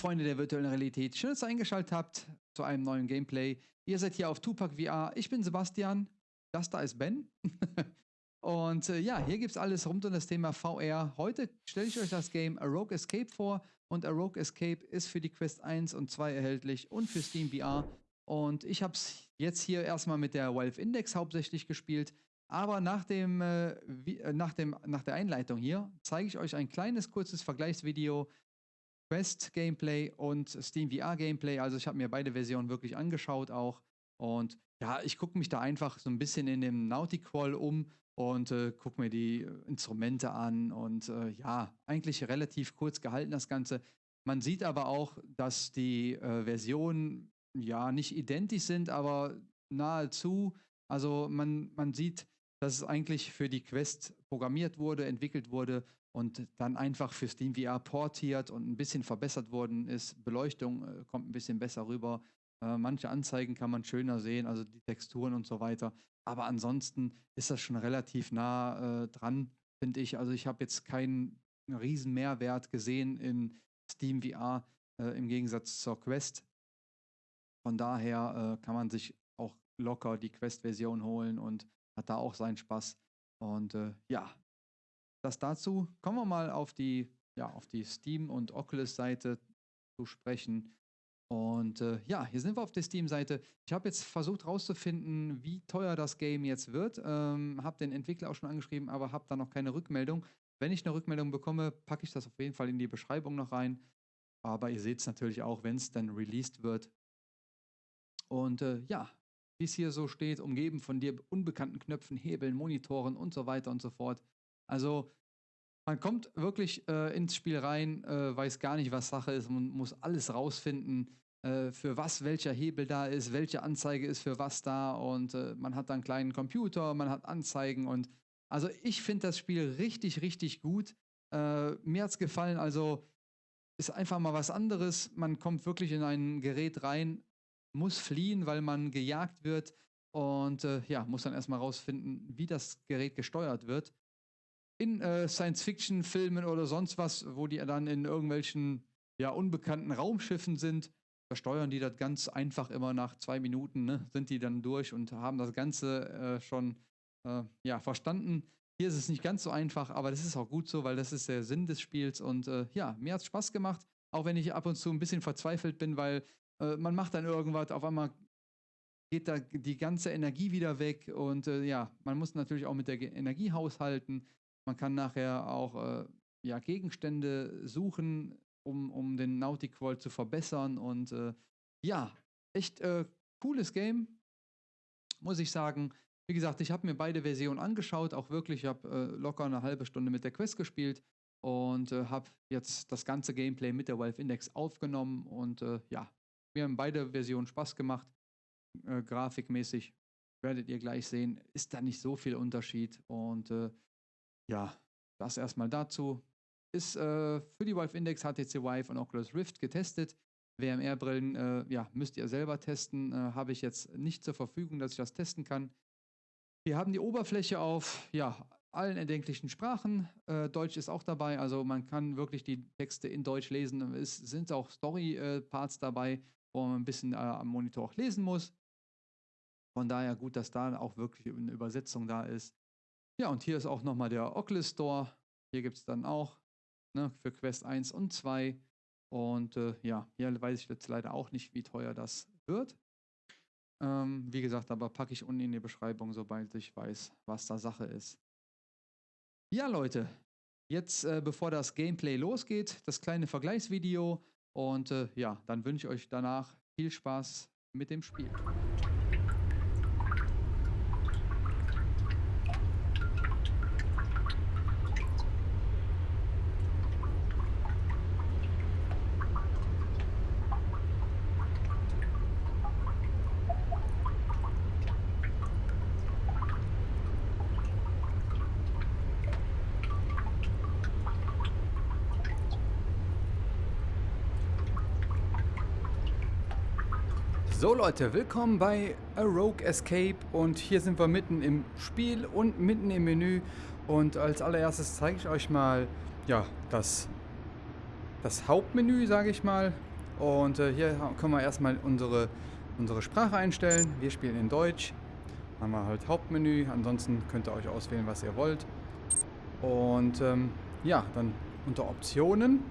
Freunde der virtuellen Realität, schön, dass ihr eingeschaltet habt zu einem neuen Gameplay. Ihr seid hier auf Tupac VR, ich bin Sebastian, das da ist Ben. Und äh, ja, hier gibt es alles rund um das Thema VR. Heute stelle ich euch das Game A Rogue Escape vor und A Rogue Escape ist für die Quest 1 und 2 erhältlich und für Steam VR. Und ich habe es jetzt hier erstmal mit der Valve Index hauptsächlich gespielt. Aber nach, dem, äh, wie, äh, nach, dem, nach der Einleitung hier zeige ich euch ein kleines, kurzes Vergleichsvideo Quest Gameplay und Steam VR Gameplay. Also ich habe mir beide Versionen wirklich angeschaut auch. Und ja, ich gucke mich da einfach so ein bisschen in dem Nautiqual um und äh, gucke mir die Instrumente an. Und äh, ja, eigentlich relativ kurz gehalten das Ganze. Man sieht aber auch, dass die äh, Versionen ja nicht identisch sind, aber nahezu. Also man, man sieht, dass es eigentlich für die Quest programmiert wurde, entwickelt wurde und dann einfach für Steam VR portiert und ein bisschen verbessert worden ist. Beleuchtung äh, kommt ein bisschen besser rüber. Äh, manche Anzeigen kann man schöner sehen, also die Texturen und so weiter. Aber ansonsten ist das schon relativ nah äh, dran, finde ich. Also ich habe jetzt keinen riesen Mehrwert gesehen in Steam VR äh, im Gegensatz zur Quest. Von daher äh, kann man sich auch locker die Quest-Version holen und hat da auch seinen Spaß. Und äh, ja, das dazu. Kommen wir mal auf die, ja, auf die Steam- und Oculus-Seite zu sprechen. Und äh, ja, hier sind wir auf der Steam-Seite. Ich habe jetzt versucht herauszufinden, wie teuer das Game jetzt wird. Ähm, habe den Entwickler auch schon angeschrieben, aber habe da noch keine Rückmeldung. Wenn ich eine Rückmeldung bekomme, packe ich das auf jeden Fall in die Beschreibung noch rein. Aber ihr seht es natürlich auch, wenn es dann released wird. Und äh, ja, wie es hier so steht, umgeben von dir unbekannten Knöpfen, Hebeln, Monitoren und so weiter und so fort. Also man kommt wirklich äh, ins Spiel rein, äh, weiß gar nicht, was Sache ist, man muss alles rausfinden, äh, für was welcher Hebel da ist, welche Anzeige ist für was da. Und äh, man hat dann einen kleinen Computer, man hat Anzeigen. Und also ich finde das Spiel richtig, richtig gut. Äh, mir hat es gefallen, also ist einfach mal was anderes. Man kommt wirklich in ein Gerät rein, muss fliehen, weil man gejagt wird. Und äh, ja, muss dann erstmal rausfinden, wie das Gerät gesteuert wird in äh, Science-Fiction-Filmen oder sonst was, wo die dann in irgendwelchen ja, unbekannten Raumschiffen sind, da steuern die das ganz einfach immer nach zwei Minuten, ne, sind die dann durch und haben das Ganze äh, schon äh, ja, verstanden. Hier ist es nicht ganz so einfach, aber das ist auch gut so, weil das ist der Sinn des Spiels und äh, ja, mir hat es Spaß gemacht, auch wenn ich ab und zu ein bisschen verzweifelt bin, weil äh, man macht dann irgendwas, auf einmal geht da die ganze Energie wieder weg und äh, ja, man muss natürlich auch mit der Energie haushalten. Man kann nachher auch äh, ja, Gegenstände suchen, um, um den Nautic Qual zu verbessern. Und äh, ja, echt äh, cooles Game, muss ich sagen. Wie gesagt, ich habe mir beide Versionen angeschaut, auch wirklich, ich habe äh, locker eine halbe Stunde mit der Quest gespielt und äh, habe jetzt das ganze Gameplay mit der Valve Index aufgenommen und äh, ja, mir haben beide Versionen Spaß gemacht. grafikmäßig werdet ihr gleich sehen, ist da nicht so viel Unterschied und ja, das erstmal dazu. Ist äh, für die Valve Index, HTC Vive und Oculus Rift getestet. WMR-Brillen, äh, ja, müsst ihr selber testen. Äh, Habe ich jetzt nicht zur Verfügung, dass ich das testen kann. Wir haben die Oberfläche auf, ja, allen erdenklichen Sprachen. Äh, Deutsch ist auch dabei, also man kann wirklich die Texte in Deutsch lesen. Es sind auch Story-Parts dabei, wo man ein bisschen äh, am Monitor auch lesen muss. Von daher gut, dass da auch wirklich eine Übersetzung da ist. Ja, und hier ist auch nochmal der Oculus Store. Hier gibt es dann auch ne, für Quest 1 und 2. Und äh, ja, hier weiß ich jetzt leider auch nicht, wie teuer das wird. Ähm, wie gesagt, aber packe ich unten in die Beschreibung, sobald ich weiß, was da Sache ist. Ja, Leute, jetzt äh, bevor das Gameplay losgeht, das kleine Vergleichsvideo. Und äh, ja, dann wünsche ich euch danach viel Spaß mit dem Spiel. So Leute, willkommen bei A Rogue Escape und hier sind wir mitten im Spiel und mitten im Menü und als allererstes zeige ich euch mal ja, das, das Hauptmenü, sage ich mal. Und äh, hier können wir erstmal unsere, unsere Sprache einstellen. Wir spielen in Deutsch. Haben wir halt Hauptmenü. Ansonsten könnt ihr euch auswählen, was ihr wollt. Und ähm, ja, dann unter Optionen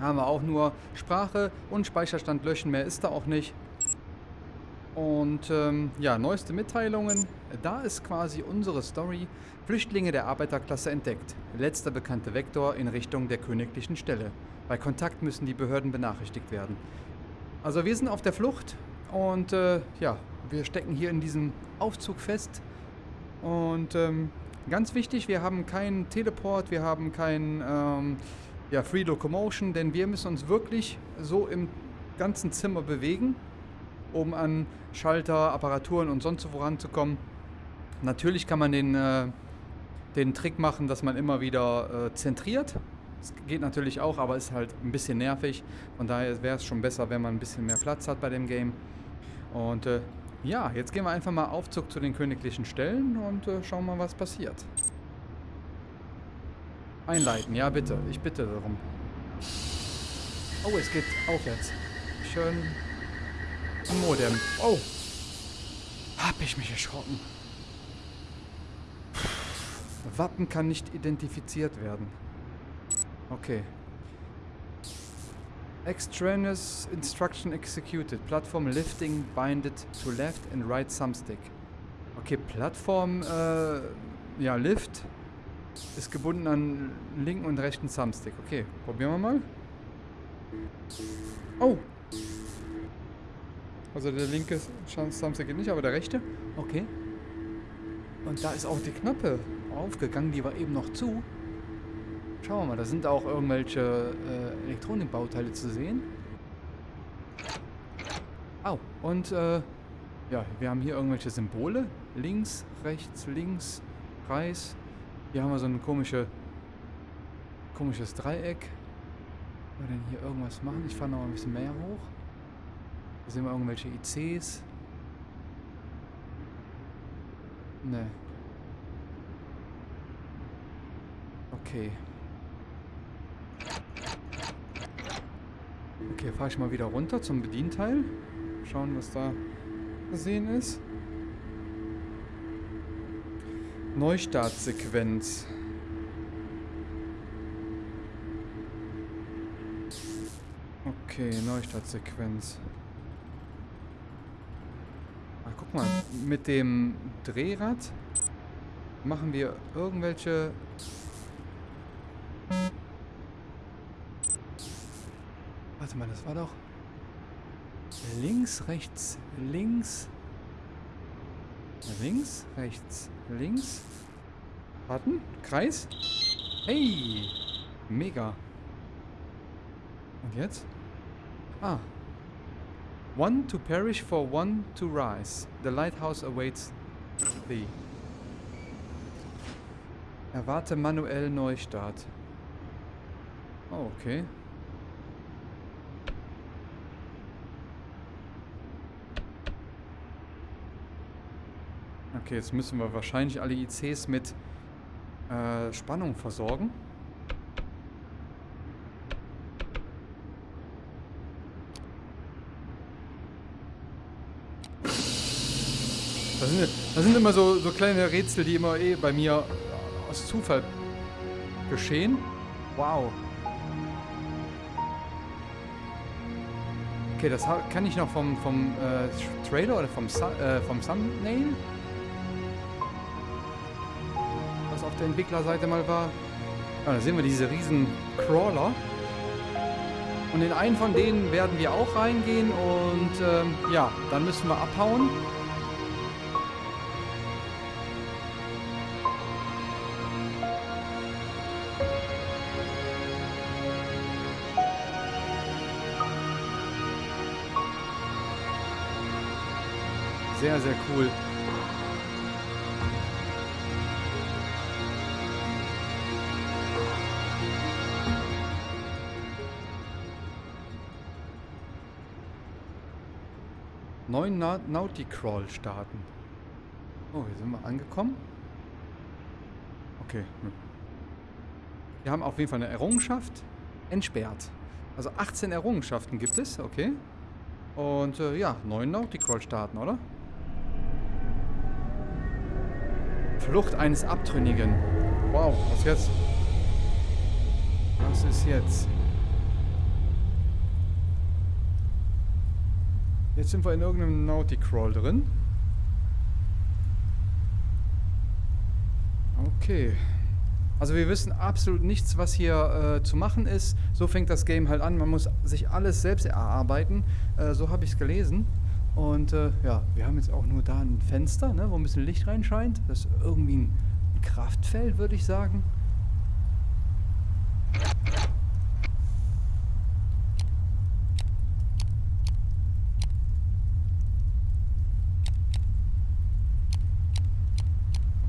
haben wir auch nur Sprache und Speicherstand löschen. Mehr ist da auch nicht. Und ähm, ja, neueste Mitteilungen. Da ist quasi unsere Story. Flüchtlinge der Arbeiterklasse entdeckt. Letzter bekannte Vektor in Richtung der königlichen Stelle. Bei Kontakt müssen die Behörden benachrichtigt werden. Also wir sind auf der Flucht und äh, ja, wir stecken hier in diesem Aufzug fest. Und ähm, ganz wichtig, wir haben keinen Teleport, wir haben keinen ähm, ja, Free Locomotion, denn wir müssen uns wirklich so im ganzen Zimmer bewegen, um an Schalter, Apparaturen und sonst wo voranzukommen. Natürlich kann man den, äh, den Trick machen, dass man immer wieder äh, zentriert. Das geht natürlich auch, aber ist halt ein bisschen nervig. Von daher wäre es schon besser, wenn man ein bisschen mehr Platz hat bei dem Game. Und äh, ja, jetzt gehen wir einfach mal Aufzug zu den königlichen Stellen und äh, schauen mal, was passiert. Einleiten, ja bitte. Ich bitte darum. Oh, es geht aufwärts. Schön. Modem. Oh. Hab ich mich erschrocken. Wappen kann nicht identifiziert werden. Okay. Extraneous instruction executed. Plattform lifting binded to left and right thumbstick. Okay, Plattform, äh, ja, Lift ist gebunden an linken und rechten Thumbstick. Okay, probieren wir mal. Oh! Also der linke Thumbstick geht nicht, aber der rechte. Okay. Und da ist auch die Knappe aufgegangen, die war eben noch zu. Schauen wir mal, da sind auch irgendwelche äh, Elektronikbauteile zu sehen. Au, oh, und äh, ja, wir haben hier irgendwelche Symbole. Links, rechts, links, Kreis. Hier haben wir so ein komische, komisches Dreieck. Können wir denn hier irgendwas machen? Ich fahre noch ein bisschen mehr hoch. Hier sehen wir irgendwelche ICs. Ne. Okay. Okay, fahre ich mal wieder runter zum Bedienteil. Schauen, was da zu sehen ist. Neustartsequenz. Okay, Neustartsequenz. Ah, guck mal, mit dem Drehrad machen wir irgendwelche Warte mal, das war doch... Links, rechts, links. Links, rechts, links. Warten, Kreis. Hey, mega. Und jetzt? Ah. One to perish for one to rise. The lighthouse awaits thee. Erwarte manuell Neustart. Oh, okay. Okay, jetzt müssen wir wahrscheinlich alle ICs mit äh, Spannung versorgen. Das sind, das sind immer so, so kleine Rätsel, die immer eh bei mir aus Zufall geschehen. Wow. Okay, das kann ich noch vom, vom äh, Trailer oder vom, äh, vom Thumbnail. auf der Entwicklerseite mal war. Ja, da sehen wir diese riesen Crawler. Und in einen von denen werden wir auch reingehen und ähm, ja, dann müssen wir abhauen. Sehr, sehr cool. neuen Na Nauticrawl starten. Oh, hier sind wir angekommen. Okay. Hm. Wir haben auf jeden Fall eine Errungenschaft entsperrt. Also 18 Errungenschaften gibt es, okay. Und äh, ja, neuen Nauticrawl starten, oder? Flucht eines Abtrünnigen. Wow, was jetzt? Was ist jetzt? Jetzt sind wir in irgendeinem Nauticrawl drin. Okay. Also wir wissen absolut nichts, was hier äh, zu machen ist. So fängt das Game halt an. Man muss sich alles selbst erarbeiten. Äh, so habe ich es gelesen. Und äh, ja, wir haben jetzt auch nur da ein Fenster, ne, wo ein bisschen Licht reinscheint. Das ist irgendwie ein Kraftfeld, würde ich sagen.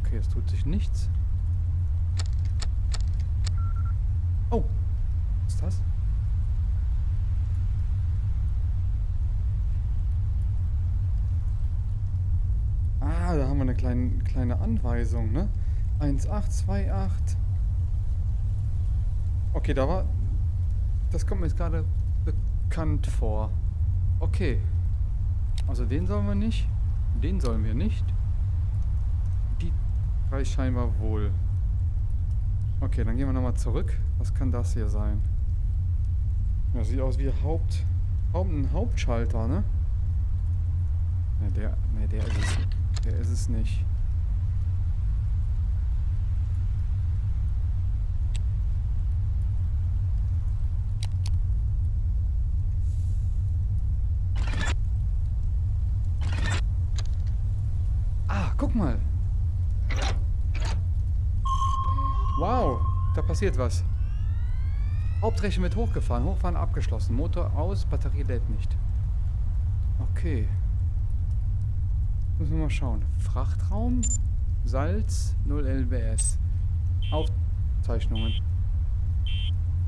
Okay, es tut sich nichts. Oh, was ist das? Da haben wir eine kleine, kleine Anweisung, ne? 1828. Okay, da war... Das kommt mir jetzt gerade bekannt vor. Okay. Also den sollen wir nicht. Den sollen wir nicht. Die drei scheinbar wohl. Okay, dann gehen wir nochmal zurück. Was kann das hier sein? Ja, sieht aus wie Haupt... Haupt ein Hauptschalter, ne? Ne, der... Ne, der ist es. Der ist es nicht. Ah, guck mal. Wow, da passiert was. Hauptrechte wird hochgefahren. Hochfahren abgeschlossen. Motor aus, Batterie lädt nicht. Okay. Müssen wir mal schauen. Frachtraum, Salz, 0 LBS. Aufzeichnungen.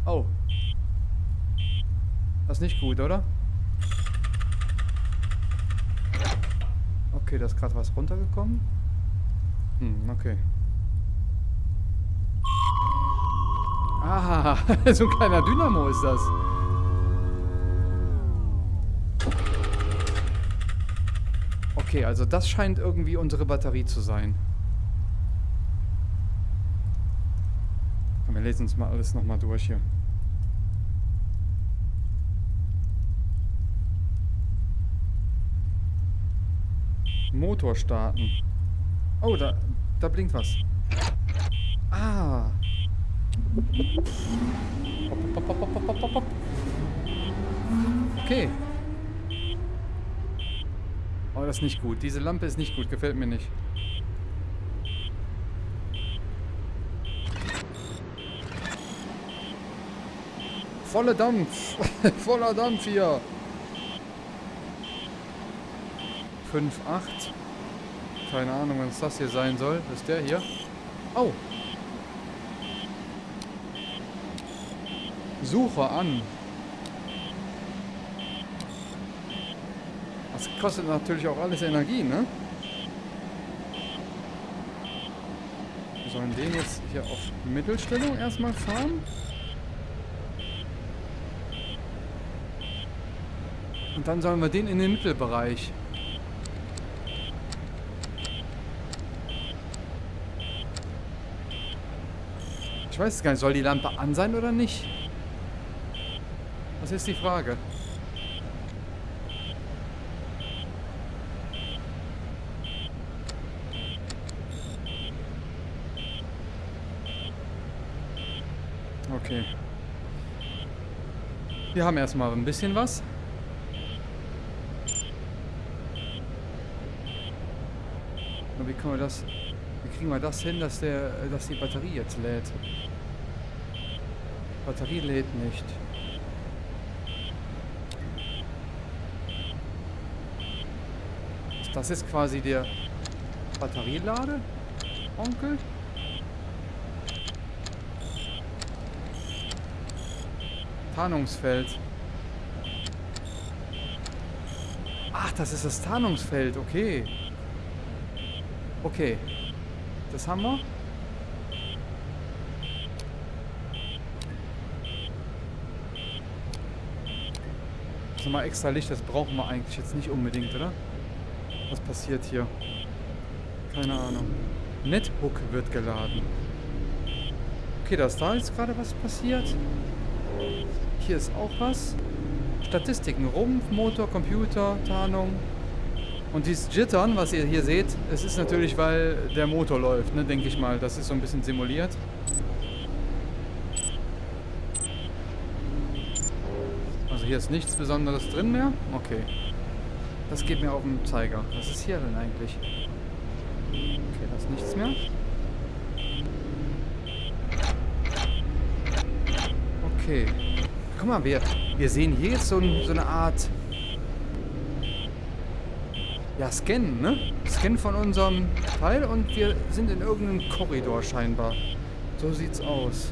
Oh. Das ist nicht gut, oder? Okay, da ist gerade was runtergekommen. Hm, okay. Ah, so ein kleiner Dynamo ist das. Okay, also das scheint irgendwie unsere Batterie zu sein. Komm, wir lesen uns mal alles nochmal durch hier. Motor starten. Oh, da, da blinkt was. Ah. Hopp. Okay. Das ist nicht gut. Diese Lampe ist nicht gut. Gefällt mir nicht. Voller Dampf. Voller Dampf hier. 5, 8. Keine Ahnung, was das hier sein soll. Was ist der hier? Oh. Suche an. Das kostet natürlich auch alles Energie, ne? Wir sollen den jetzt hier auf Mittelstellung erstmal fahren. Und dann sollen wir den in den Mittelbereich. Ich weiß gar nicht, soll die Lampe an sein oder nicht? Das ist die Frage. Okay. Wir haben erstmal ein bisschen was. Und wie können wir das... Wie kriegen wir das hin, dass der, dass die Batterie jetzt lädt? Batterie lädt nicht. Ist das jetzt quasi der Batterielade? Onkel? Tarnungsfeld. Ach, das ist das Tarnungsfeld. Okay. Okay. Das haben wir. Also mal extra Licht, das brauchen wir eigentlich jetzt nicht unbedingt, oder? Was passiert hier? Keine Ahnung. Nethook wird geladen. Okay, da ist da jetzt gerade was passiert. Hier ist auch was. Statistiken. Rumpf, Motor, Computer, Tarnung. Und dieses Jittern, was ihr hier seht, es ist natürlich, weil der Motor läuft, ne, denke ich mal. Das ist so ein bisschen simuliert. Also hier ist nichts Besonderes drin mehr. Okay. Das geht mir auf den Zeiger. Was ist hier denn eigentlich? Okay, da ist nichts mehr. Okay. Guck mal, wir, wir sehen hier jetzt so, so eine Art... Ja, Scan, ne? Scan von unserem Teil und wir sind in irgendeinem Korridor scheinbar. So sieht's aus.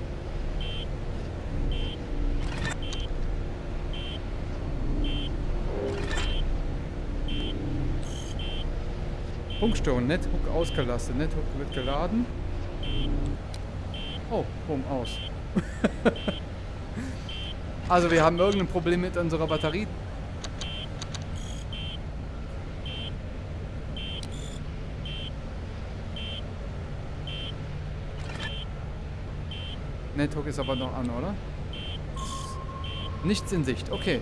Funkstörung, Nethook ausgelastet. Nethook wird geladen. Oh, bumm, aus. also wir haben irgendein Problem mit unserer Batterie. Nethook ist aber noch an, oder? Nichts in Sicht. Okay.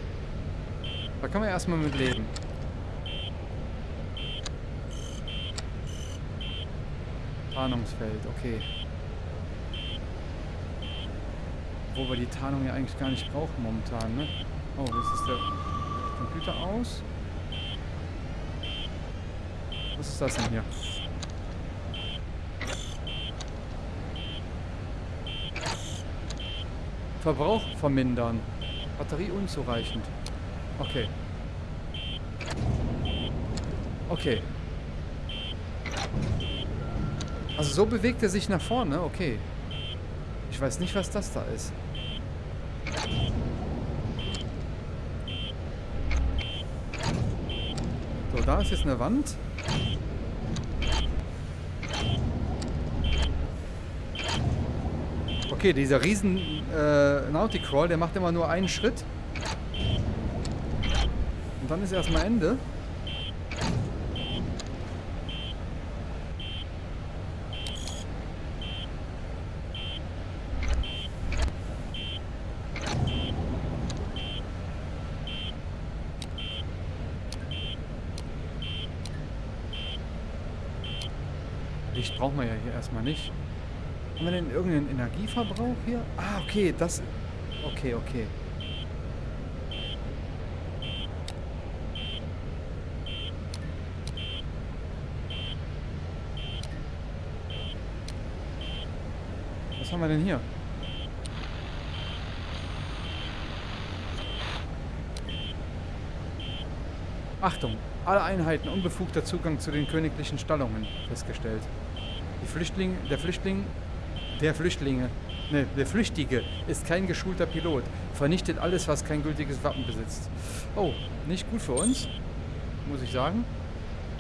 Da kann man erstmal mit leben. Tarnungsfeld, okay. Wo wir die Tarnung ja eigentlich gar nicht brauchen momentan, ne? Oh, jetzt ist der Computer aus. Was ist das denn hier? Verbrauch vermindern. Batterie unzureichend. Okay. Okay. Also so bewegt er sich nach vorne, okay. Ich weiß nicht, was das da ist. Da ist jetzt eine Wand. Okay, dieser riesen äh, Nauticrawl, der macht immer nur einen Schritt. Und dann ist erstmal Ende. Licht brauchen wir ja hier erstmal nicht. Haben wir denn irgendeinen Energieverbrauch hier? Ah, okay, das... Okay, okay. Was haben wir denn hier? Achtung, alle Einheiten unbefugter Zugang zu den königlichen Stallungen festgestellt. Flüchtling, der Flüchtling, der Flüchtlinge, ne, der Flüchtige ist kein geschulter Pilot. Vernichtet alles, was kein gültiges Wappen besitzt. Oh, nicht gut für uns, muss ich sagen.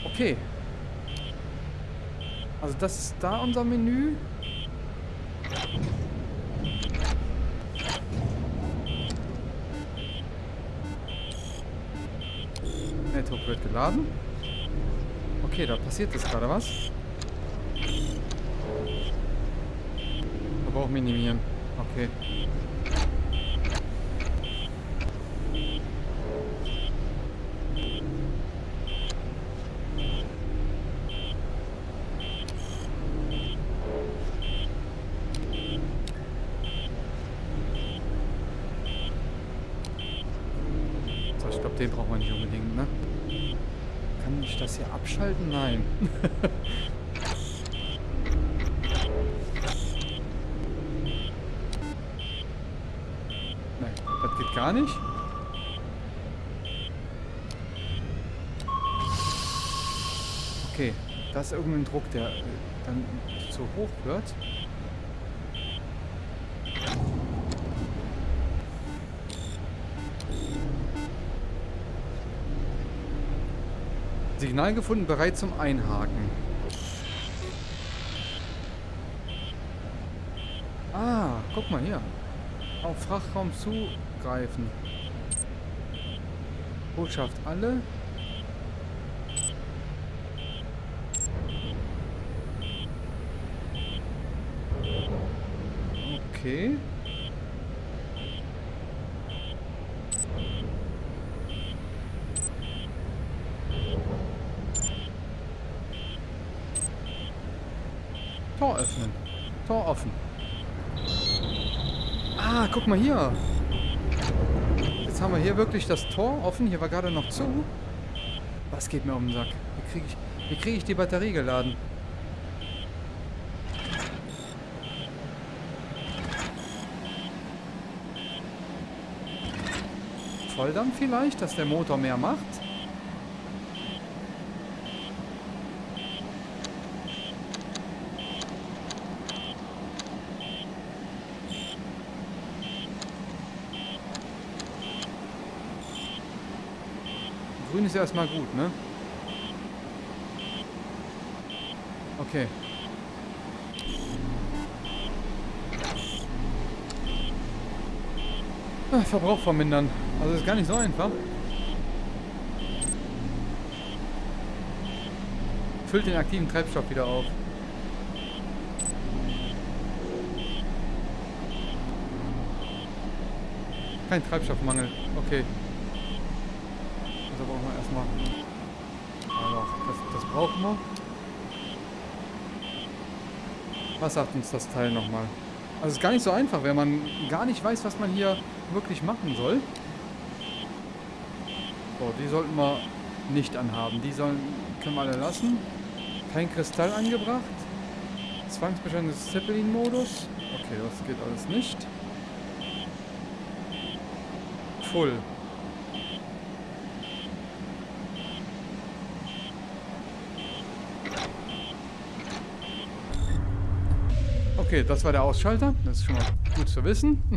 Okay. Also das ist da unser Menü. Network wird geladen. Okay, da passiert jetzt gerade was. Verbrauch minimieren. Okay. So, ich glaube, den braucht man nicht unbedingt, ne? Kann ich das hier abschalten? Nein. Nein, das geht gar nicht. Okay, da ist irgendein Druck, der dann zu hoch wird. Signal gefunden, bereit zum Einhaken. Ah, guck mal hier. Auf Frachtraum zugreifen. Botschaft alle. Okay. Tor öffnen. Tor offen. Ah, guck mal hier. Jetzt haben wir hier wirklich das Tor offen. Hier war gerade noch zu. Was geht mir um den Sack? Wie kriege ich, krieg ich die Batterie geladen? Volldampf vielleicht, dass der Motor mehr macht? Ist erstmal gut, ne? Okay. Ah, Verbrauch vermindern. Also ist gar nicht so einfach. Füllt den aktiven Treibstoff wieder auf. Kein Treibstoffmangel. Okay. Also brauchen wir erstmal. Also, das, das brauchen wir. Was sagt uns das Teil nochmal? Also es ist gar nicht so einfach, wenn man gar nicht weiß, was man hier wirklich machen soll. So, die sollten wir nicht anhaben. Die sollen, können wir alle lassen. Kein Kristall angebracht. Zwangsbeschränkung des Zeppelin-Modus. Okay, das geht alles nicht. Full. Okay, das war der Ausschalter. Das ist schon mal gut zu wissen.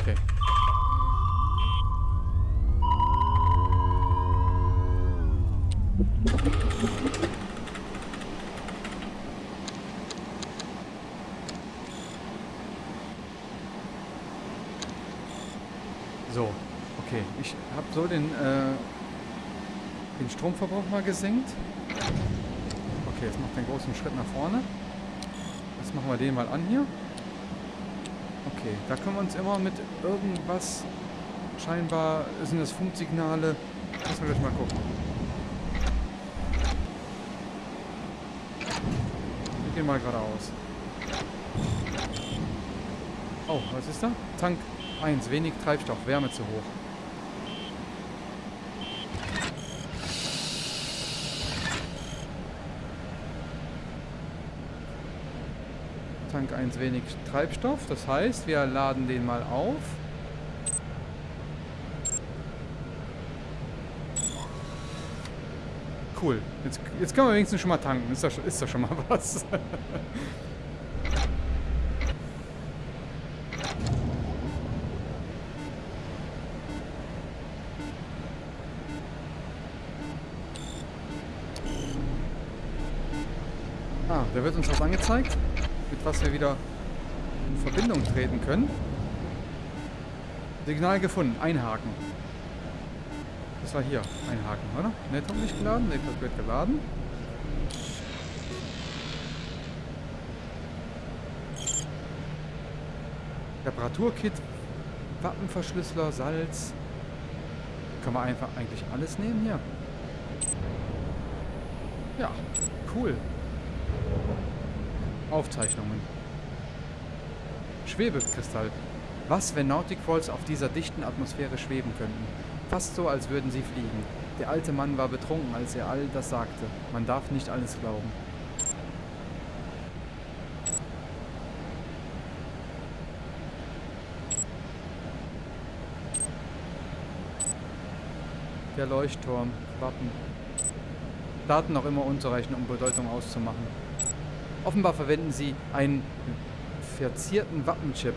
okay. So, okay. Ich habe so den, äh, den Stromverbrauch mal gesenkt. Okay, jetzt macht den großen Schritt nach vorne. Jetzt machen wir den mal an hier. Okay, da können wir uns immer mit irgendwas... Scheinbar sind das Funksignale. Lass wir gleich mal gucken. Wir gehen mal geradeaus. Oh, was ist da? Tank 1, wenig Treibstoff, Wärme zu hoch. Tank 1 wenig Treibstoff. Das heißt, wir laden den mal auf. Cool. Jetzt, jetzt können wir wenigstens schon mal tanken. Ist doch, ist doch schon mal was. ah, da wird uns was angezeigt was wir wieder in Verbindung treten können. Signal gefunden. Einhaken. Das war hier. Einhaken, oder? Network nicht geladen. Network wird geladen. Reparaturkit. Wappenverschlüsseler. Salz. Kann man einfach eigentlich alles nehmen hier. Ja, cool. Aufzeichnungen. Schwebekristall. Was, wenn Nautic Falls auf dieser dichten Atmosphäre schweben könnten? Fast so, als würden sie fliegen. Der alte Mann war betrunken, als er all das sagte. Man darf nicht alles glauben. Der Leuchtturm. Wappen. Daten noch immer unzureichend, um Bedeutung auszumachen. Offenbar verwenden sie einen verzierten Wappenchip,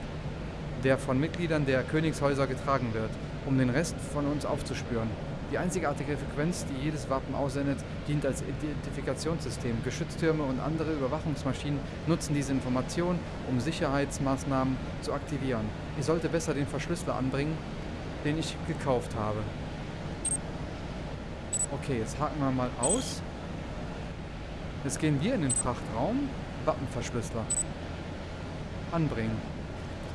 der von Mitgliedern der Königshäuser getragen wird, um den Rest von uns aufzuspüren. Die einzigartige Frequenz, die jedes Wappen aussendet, dient als Identifikationssystem. Geschütztürme und andere Überwachungsmaschinen nutzen diese Information, um Sicherheitsmaßnahmen zu aktivieren. Ich sollte besser den Verschlüsseler anbringen, den ich gekauft habe. Okay, jetzt haken wir mal aus. Jetzt gehen wir in den Frachtraum. Wappenverschlüsseler. Anbringen.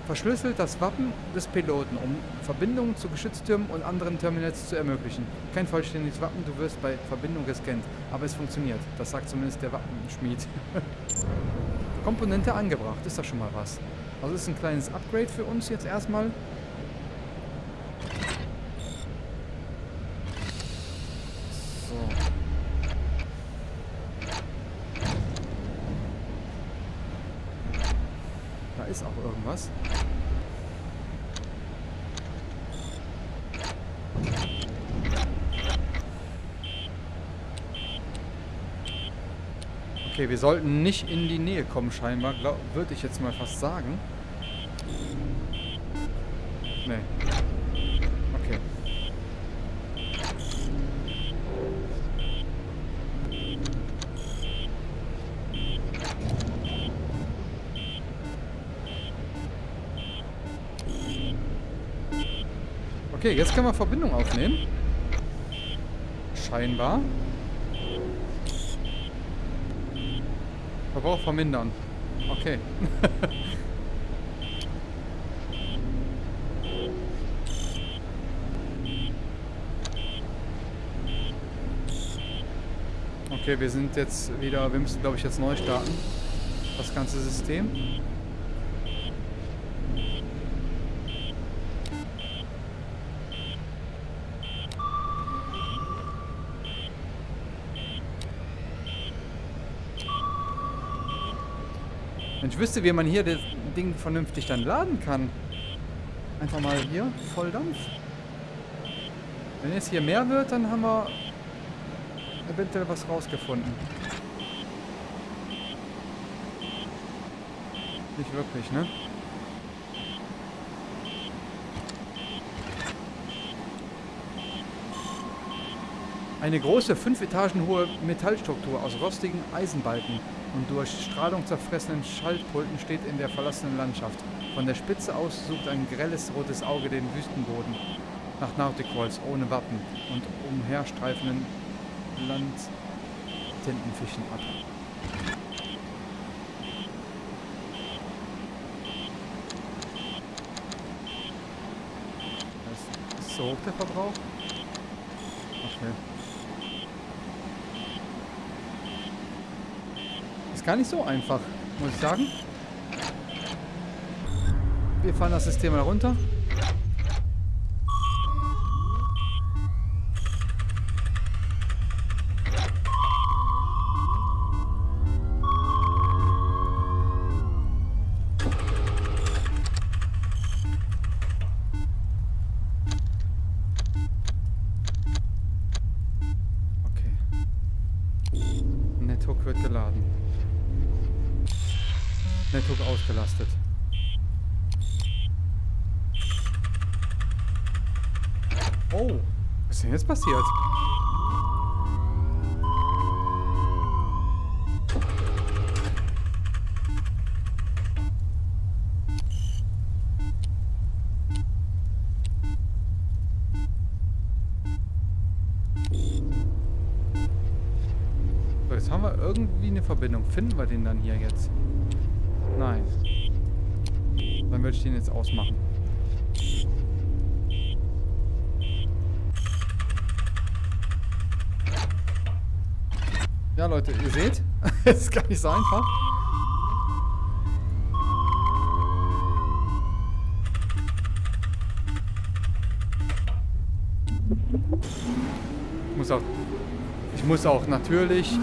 Verschlüsselt das Wappen des Piloten, um Verbindungen zu Geschütztürmen und anderen Terminals zu ermöglichen. Kein vollständiges Wappen, du wirst bei Verbindung gescannt. Aber es funktioniert. Das sagt zumindest der Wappenschmied. Komponente angebracht, ist doch schon mal was. Also ist ein kleines Upgrade für uns jetzt erstmal. Irgendwas. Okay, wir sollten nicht in die Nähe kommen scheinbar, würde ich jetzt mal fast sagen. Nee. Okay, jetzt können wir Verbindung aufnehmen. Scheinbar. Verbrauch vermindern. Okay. okay, wir sind jetzt wieder, wir müssen glaube ich jetzt neu starten. Das ganze System. Wüsste, wie man hier das Ding vernünftig dann laden kann. Einfach mal hier, Volldampf. Wenn es hier mehr wird, dann haben wir eventuell was rausgefunden. Nicht wirklich, ne? Eine große, fünf Etagen hohe Metallstruktur aus rostigen Eisenbalken und durch Strahlung zerfressenen Schaltpulten steht in der verlassenen Landschaft. Von der Spitze aus sucht ein grelles rotes Auge den Wüstenboden nach Nauticals ohne Wappen und umherstreifenden Landtintenfischen ab. Ist so hoch der Verbrauch? Okay. Ist gar nicht so einfach, muss ich sagen. Wir fahren das System mal runter. Finden wir den dann hier jetzt? Nein. Dann würde ich den jetzt ausmachen. Ja, Leute, ihr seht, es ist gar nicht so einfach. Ich muss auch, ich muss auch natürlich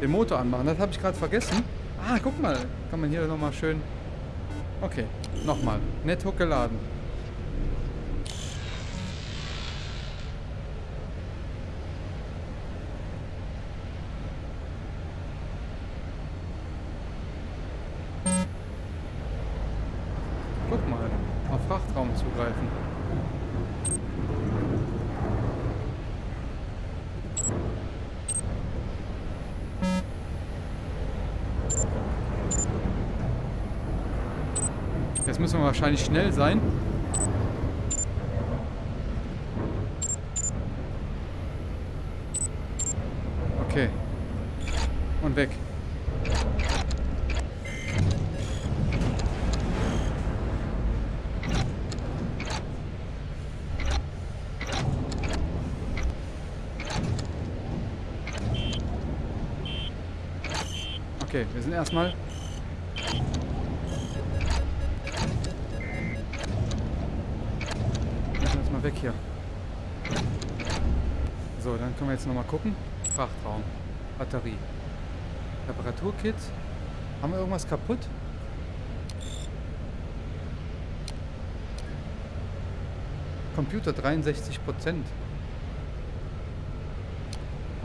den Motor anmachen. Das habe ich gerade vergessen. Ah, guck mal. Kann man hier nochmal schön... Okay, nochmal. Netto geladen. Guck mal. Auf Frachtraum zugreifen. Jetzt müssen wir wahrscheinlich schnell sein. Okay. Und weg. Okay, wir sind erstmal So, dann können wir jetzt nochmal gucken. Frachtraum. Batterie. Reparaturkit. Haben wir irgendwas kaputt? Computer 63 Prozent.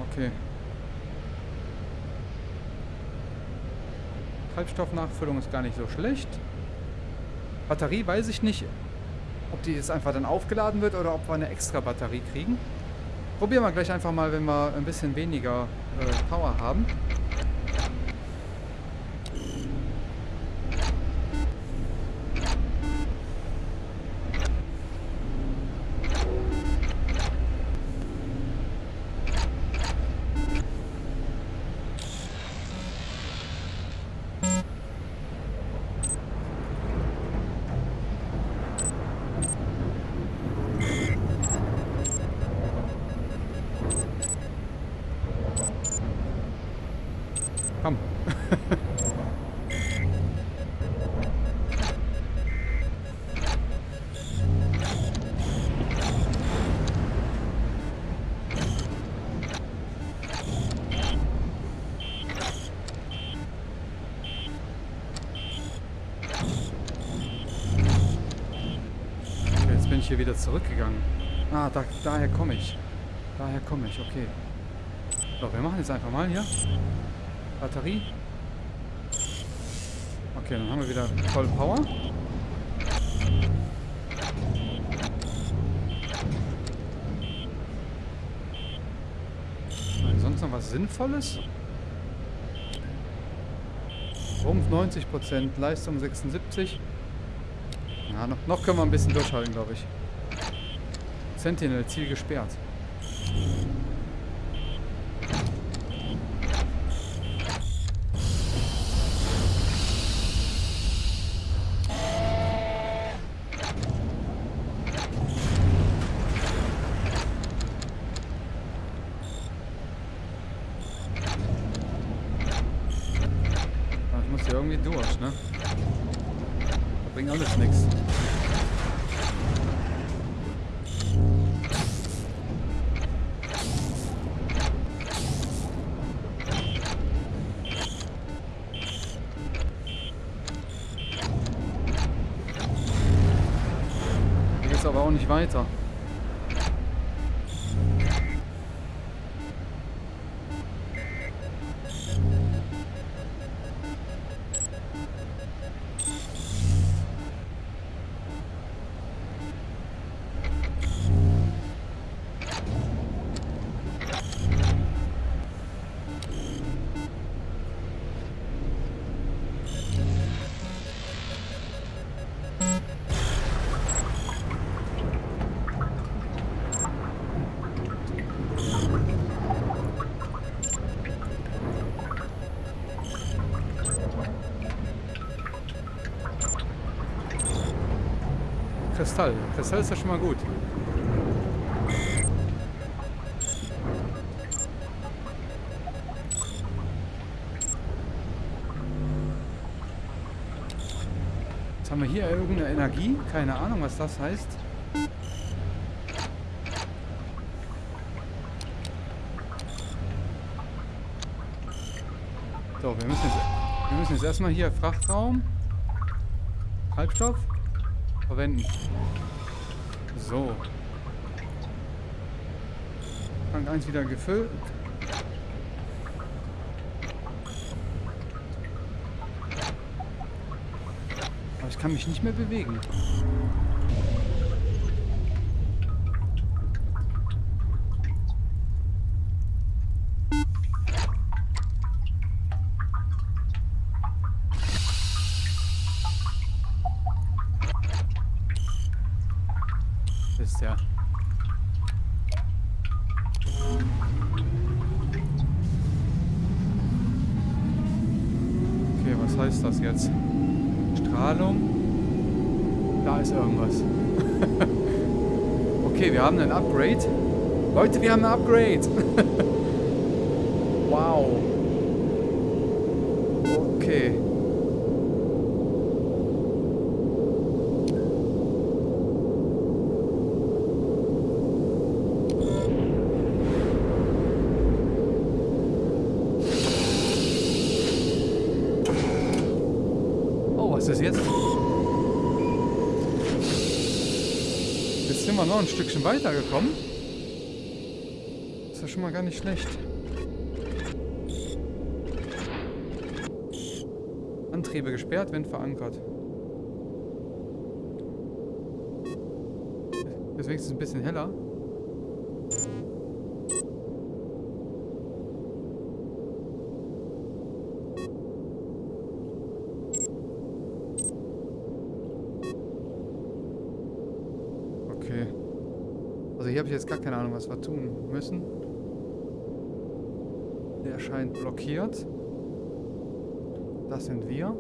Okay. Treibstoffnachfüllung ist gar nicht so schlecht. Batterie weiß ich nicht, ob die jetzt einfach dann aufgeladen wird oder ob wir eine extra Batterie kriegen. Probieren wir gleich einfach mal, wenn wir ein bisschen weniger äh, Power haben. Ich hier wieder zurückgegangen. Ah, da, daher komme ich. Daher komme ich, okay. So, wir machen jetzt einfach mal hier. Batterie. Okay, dann haben wir wieder voll Power. Nein, sonst noch was Sinnvolles? Rumpf 90%, Leistung 76. Ja, noch, noch können wir ein bisschen durchhalten, glaube ich. Sentinel, Ziel gesperrt. Kristall. Kristall ist ja schon mal gut. Jetzt haben wir hier irgendeine Energie. Keine Ahnung, was das heißt. So, wir müssen jetzt, wir müssen jetzt erstmal hier Frachtraum, Treibstoff verwenden. So. Tank 1 wieder gefüllt. Aber ich kann mich nicht mehr bewegen. Ist der. Okay, was heißt das jetzt? Strahlung. Da ist irgendwas. okay, wir haben ein Upgrade. Leute, wir haben ein Upgrade. wow. Okay. Oh, was ist jetzt? Jetzt sind wir noch ein Stückchen weitergekommen. Ist ja schon mal gar nicht schlecht. Antriebe gesperrt, Wind verankert. Ist wenigstens ein bisschen heller. Okay. Also hier habe ich jetzt gar keine Ahnung, was wir tun müssen. Der scheint blockiert. Das sind wir.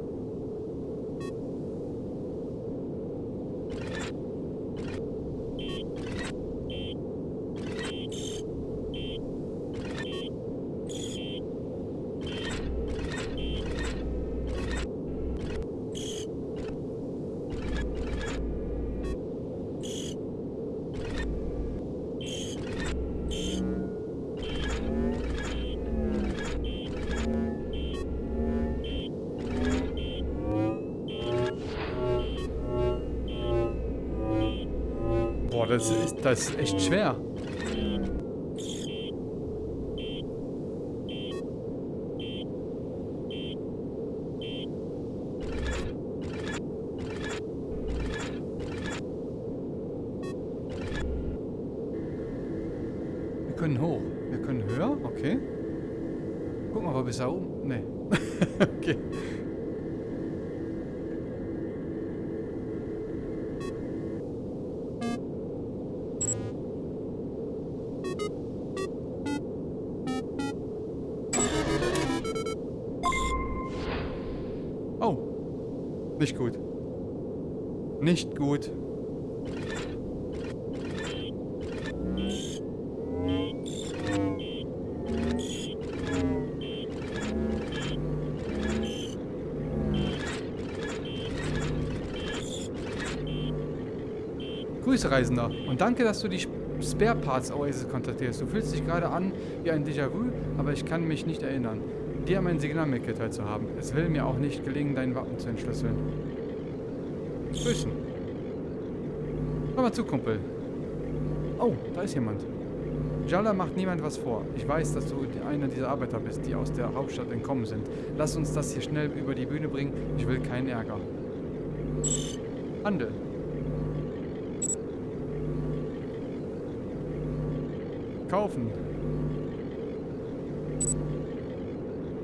Boah, das ist, das ist echt schwer. Gut. Grüße, Reisender. Und danke, dass du die Spare Parts Oasis kontaktierst. Du fühlst dich gerade an wie ein Déjà-vu, aber ich kann mich nicht erinnern, dir mein Signal mitgeteilt zu haben. Es will mir auch nicht gelingen, dein Wappen zu entschlüsseln. Grüßen. Hör mal zu, Kumpel. Oh, da ist jemand. Jalla macht niemand was vor. Ich weiß, dass du einer dieser Arbeiter bist, die aus der Hauptstadt entkommen sind. Lass uns das hier schnell über die Bühne bringen. Ich will keinen Ärger. Handel. Kaufen.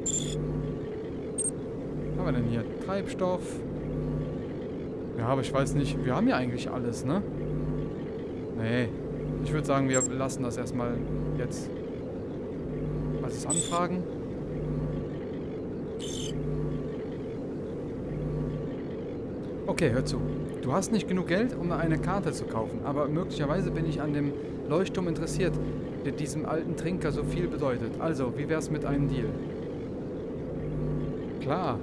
Was haben wir denn hier? Treibstoff. Ja, aber ich weiß nicht. Wir haben ja eigentlich alles, ne? Nee. Ich würde sagen, wir lassen das erstmal jetzt. Was ist Anfragen? Okay, hör zu. Du hast nicht genug Geld, um eine Karte zu kaufen, aber möglicherweise bin ich an dem Leuchtturm interessiert, der diesem alten Trinker so viel bedeutet. Also, wie wär's mit einem Deal? Klar.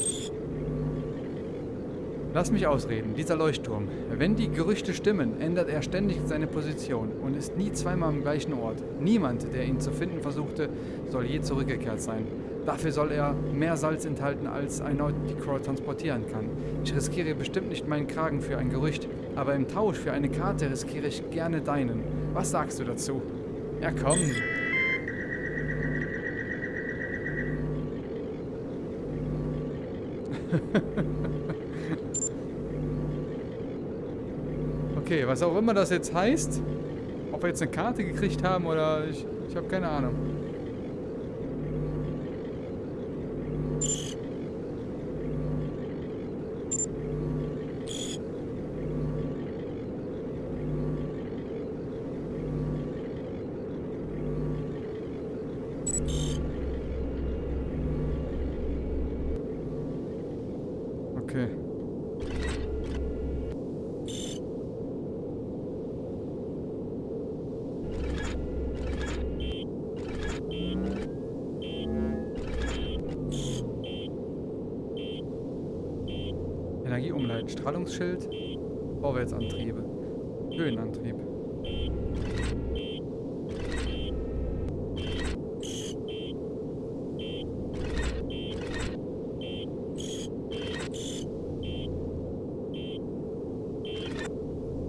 Lass mich ausreden, dieser Leuchtturm. Wenn die Gerüchte stimmen, ändert er ständig seine Position und ist nie zweimal am gleichen Ort. Niemand, der ihn zu finden versuchte, soll je zurückgekehrt sein. Dafür soll er mehr Salz enthalten, als ein Nauticrawl transportieren kann. Ich riskiere bestimmt nicht meinen Kragen für ein Gerücht, aber im Tausch für eine Karte riskiere ich gerne deinen. Was sagst du dazu? Ja, komm. okay, was auch immer das jetzt heißt, ob wir jetzt eine Karte gekriegt haben oder ich, ich habe keine Ahnung. Okay. Energie umleiten, Strahlungsschild, Vorwärtsantriebe, Höhenantrieb.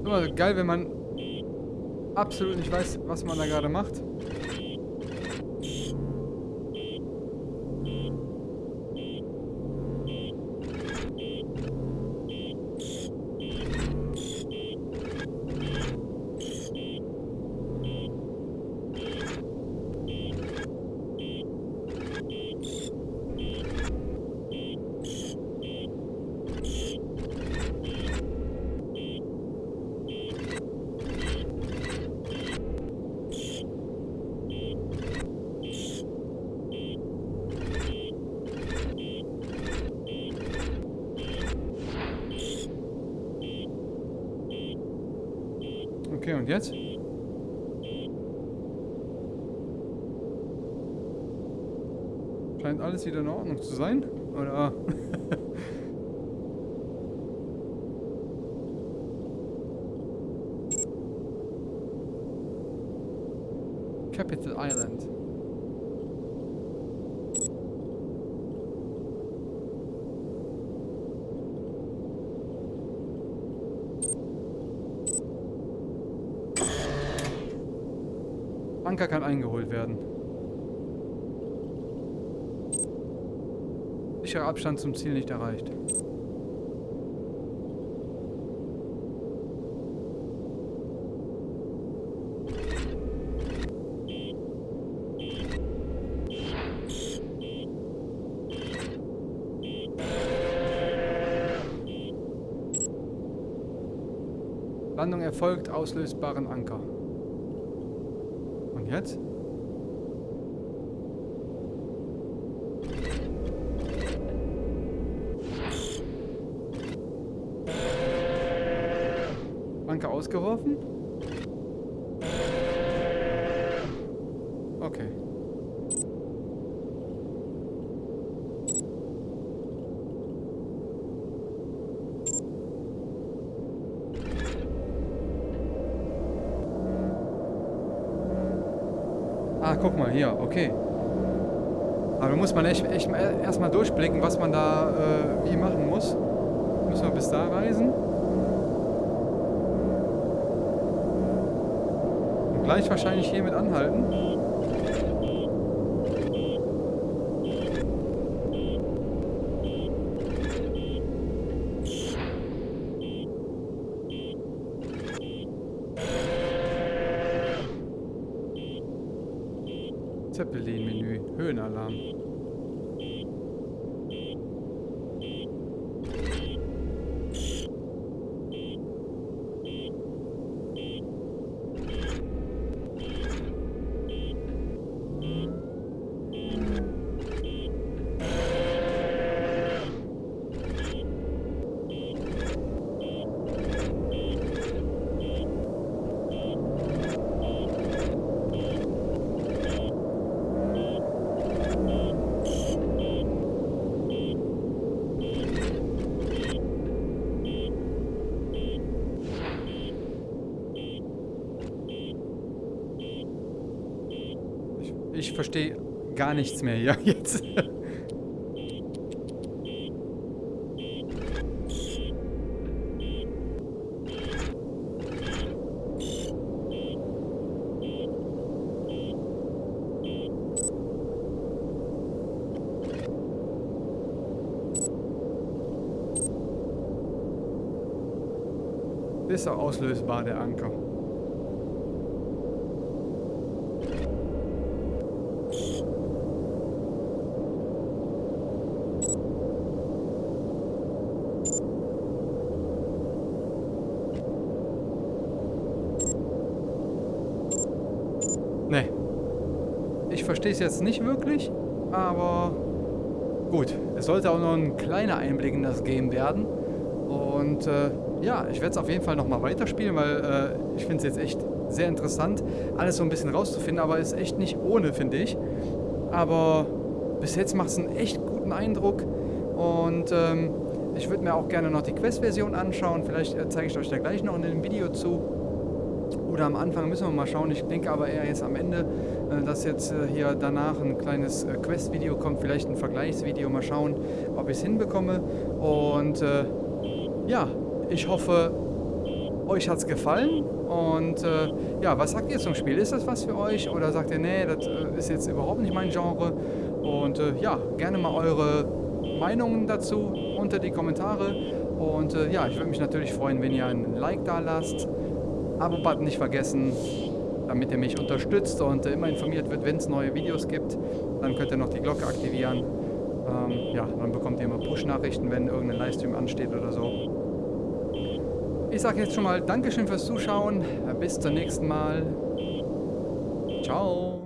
Immer geil, wenn man absolut nicht weiß, was man da gerade macht. Okay, und jetzt? Scheint Ordnung zu sein. Oder? Capital Island. Anker kann eingeholt werden. Sicherer Abstand zum Ziel nicht erreicht. Landung erfolgt, auslösbaren Anker. Und jetzt? Anker ausgeworfen? Okay. Ah, guck mal hier, okay. Aber da muss man echt, echt erstmal durchblicken, was man da äh, wie machen muss. Müssen wir bis da reisen. Gleich wahrscheinlich hier mit anhalten. Zeppelin-Menü, Höhenalarm. Ich, ich verstehe gar nichts mehr hier jetzt. Ist er auslösbar, der Anker? Nee. Ich verstehe jetzt nicht wirklich, aber gut, es sollte auch noch ein kleiner Einblick in das Game werden. Und äh, ja, ich werde es auf jeden Fall nochmal weiterspielen, weil äh, ich finde es jetzt echt sehr interessant, alles so ein bisschen rauszufinden, aber ist echt nicht ohne, finde ich. Aber bis jetzt macht es einen echt guten Eindruck und ähm, ich würde mir auch gerne noch die Quest-Version anschauen. Vielleicht äh, zeige ich euch da gleich noch in dem Video zu. Oder am Anfang müssen wir mal schauen. Ich denke aber eher jetzt am Ende, dass jetzt äh, hier danach ein kleines äh, Quest-Video kommt. Vielleicht ein Vergleichsvideo. Mal schauen, ob ich es hinbekomme. Und äh, ja, ich hoffe, euch hat es gefallen. Und äh, ja, was sagt ihr zum Spiel? Ist das was für euch? Oder sagt ihr, nee, das äh, ist jetzt überhaupt nicht mein Genre? Und äh, ja, gerne mal eure Meinungen dazu unter die Kommentare. Und äh, ja, ich würde mich natürlich freuen, wenn ihr ein Like da lasst. Abo-Button nicht vergessen, damit ihr mich unterstützt und äh, immer informiert wird, wenn es neue Videos gibt. Dann könnt ihr noch die Glocke aktivieren. Ähm, ja, dann bekommt ihr immer Push-Nachrichten, wenn irgendein Livestream ansteht oder so. Ich sage jetzt schon mal Dankeschön fürs Zuschauen. Bis zum nächsten Mal. Ciao.